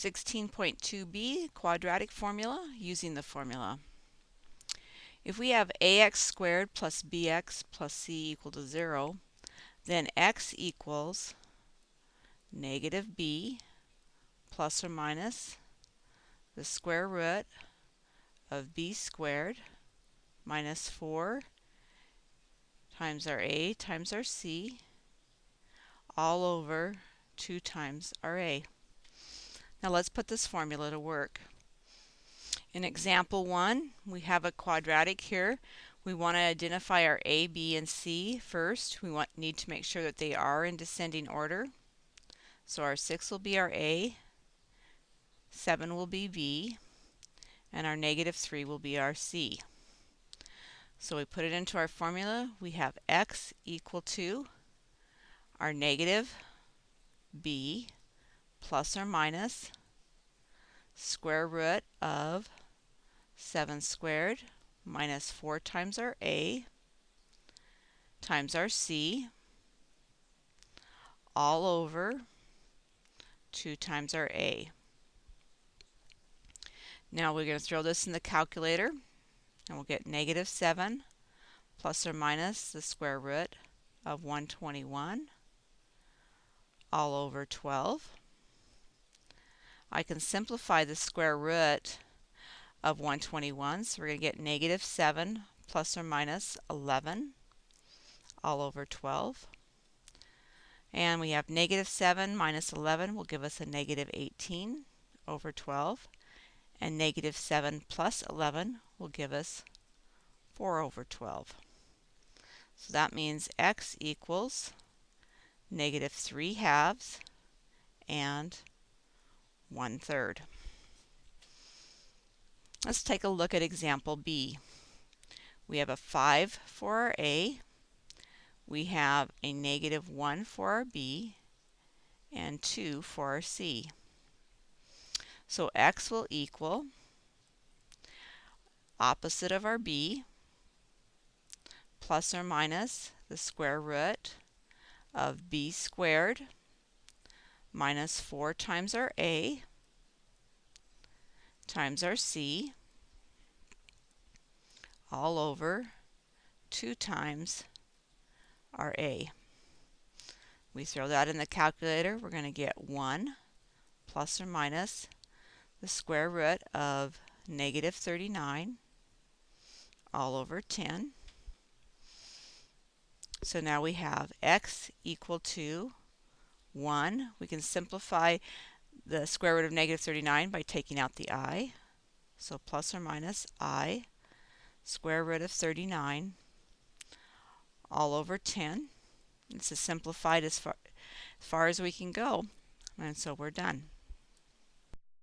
16.2b, quadratic formula, using the formula. If we have ax squared plus bx plus c equal to 0, then x equals negative b plus or minus the square root of b squared minus 4 times our a times our c all over 2 times our a. Now let's put this formula to work. In example 1, we have a quadratic here. We want to identify our a, b, and c first. We want, need to make sure that they are in descending order. So our 6 will be our a, 7 will be b, and our negative 3 will be our c. So we put it into our formula. We have x equal to our negative b plus or minus square root of 7 squared minus 4 times our a times our c all over 2 times our a. Now we're going to throw this in the calculator and we'll get negative 7 plus or minus the square root of 121 all over 12. I can simplify the square root of 121, so we're going to get negative 7 plus or minus 11 all over 12. And we have negative 7 minus 11 will give us a negative 18 over 12. And negative 7 plus 11 will give us 4 over 12. So that means x equals negative 3 halves and 1 third. Let's take a look at example B. We have a 5 for our A, we have a negative 1 for our B, and 2 for our C. So x will equal opposite of our b plus or minus the square root of b squared minus 4 times our a times our c all over 2 times our a. We throw that in the calculator. We're going to get 1 plus or minus the square root of negative 39 all over 10 so now we have x equal to 1. We can simplify the square root of negative 39 by taking out the i. So plus or minus i square root of 39 all over 10. It's as simplified as far, as far as we can go. And so we're done.